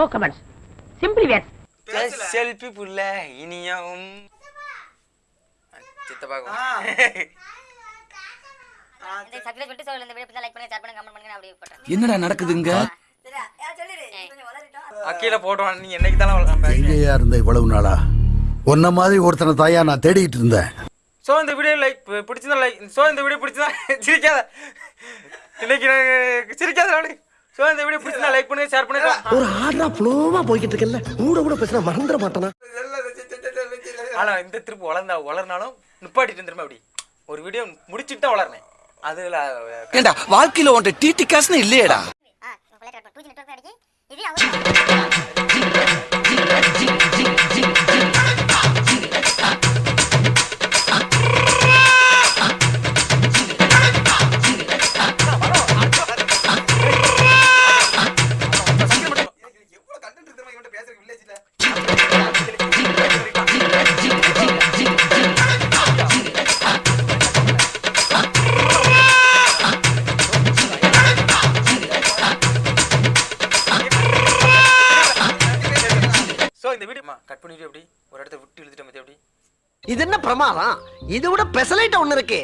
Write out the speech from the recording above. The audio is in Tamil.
No comments simply words selfie புள்ள இனியும் சித்தப்பாக்கும். என்னடா நடக்குதுங்க? அக்கீல போட்டுவான் நீ என்னைக்கு தானே எங்கேயா இருந்த இவ்வளவு நாளா? உன்ன மாதிரி ஒருத்தனை தாயா நான் தேடிட்டு இருந்தேன். ஸோ இந்த வீடியோ லைக் பிடிச்சதா லைக் ஸோ இந்த வீடியோ பிடிச்சதா சிரிக்காத. இன்னைக்கு சிரிக்காத ஸோ இந்த வீடியோ பிடிச்சதா லைக் பண்ணுங்க ஷேர் பண்ணுங்க. ஒரு ஆடா ஃப்ளோவா போய்கிட்டு இருக்கல கூட கூட பேசினா மறந்துட மாட்டானா? ஆனா இந்த திருப்பு வளர்ந்தா வளர்னாலும் நிப்பாட்டிட்டு திரும்ப அப்படி. ஒரு வீடியோ முடிச்சிட்டு தான் வளர்னேன் அதுல ஏண்டா வாழ்க்கையில உன்ட்ட டிடி காசுன்னு இல்லையேடா. இந்த வீடியோ கட் பண்ணிட்டு எப்படி? ஒரு இடத்த விட்டு இழுத்துட்டு எப்படி? இது என்ன பிரமாதம்? இது விட பெசலைட்ட ஒன்று இருக்கு.